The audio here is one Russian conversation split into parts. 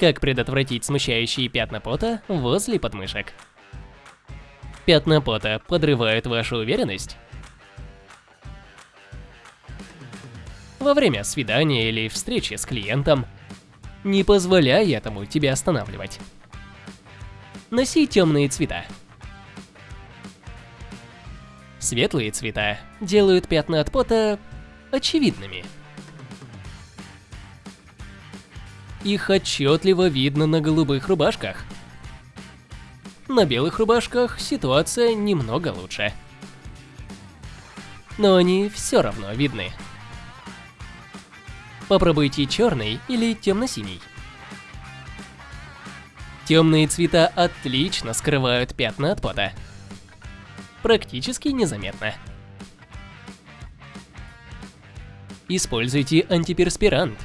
Как предотвратить смущающие пятна пота возле подмышек? Пятна пота подрывают вашу уверенность? Во время свидания или встречи с клиентом. Не позволяй этому тебя останавливать. Носи темные цвета. Светлые цвета делают пятна от пота очевидными. Их отчетливо видно на голубых рубашках. На белых рубашках ситуация немного лучше. Но они все равно видны. Попробуйте черный или темно-синий. Темные цвета отлично скрывают пятна от пота. Практически незаметно. Используйте антиперспирант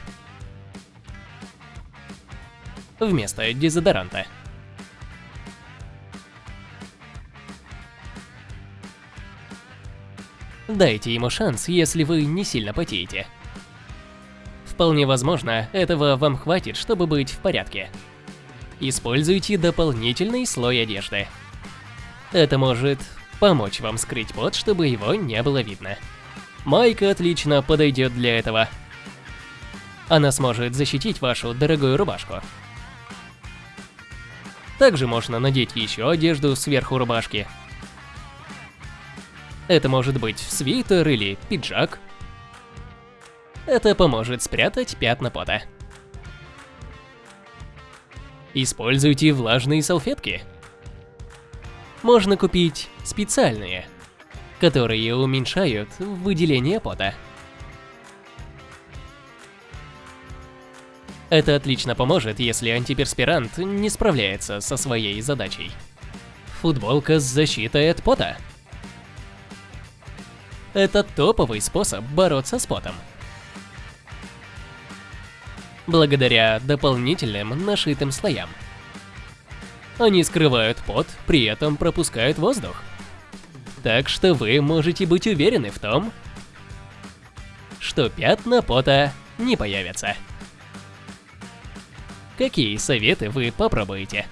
вместо дезодоранта. Дайте ему шанс, если вы не сильно потеете. Вполне возможно, этого вам хватит, чтобы быть в порядке. Используйте дополнительный слой одежды. Это может помочь вам скрыть пот, чтобы его не было видно. Майка отлично подойдет для этого. Она сможет защитить вашу дорогую рубашку. Также можно надеть еще одежду сверху рубашки. Это может быть свитер или пиджак. Это поможет спрятать пятна пота. Используйте влажные салфетки. Можно купить специальные, которые уменьшают выделение пота. Это отлично поможет, если антиперспирант не справляется со своей задачей. Футболка с защитой от пота. Это топовый способ бороться с потом. Благодаря дополнительным нашитым слоям. Они скрывают пот, при этом пропускают воздух. Так что вы можете быть уверены в том, что пятна пота не появятся. Какие советы вы попробуете?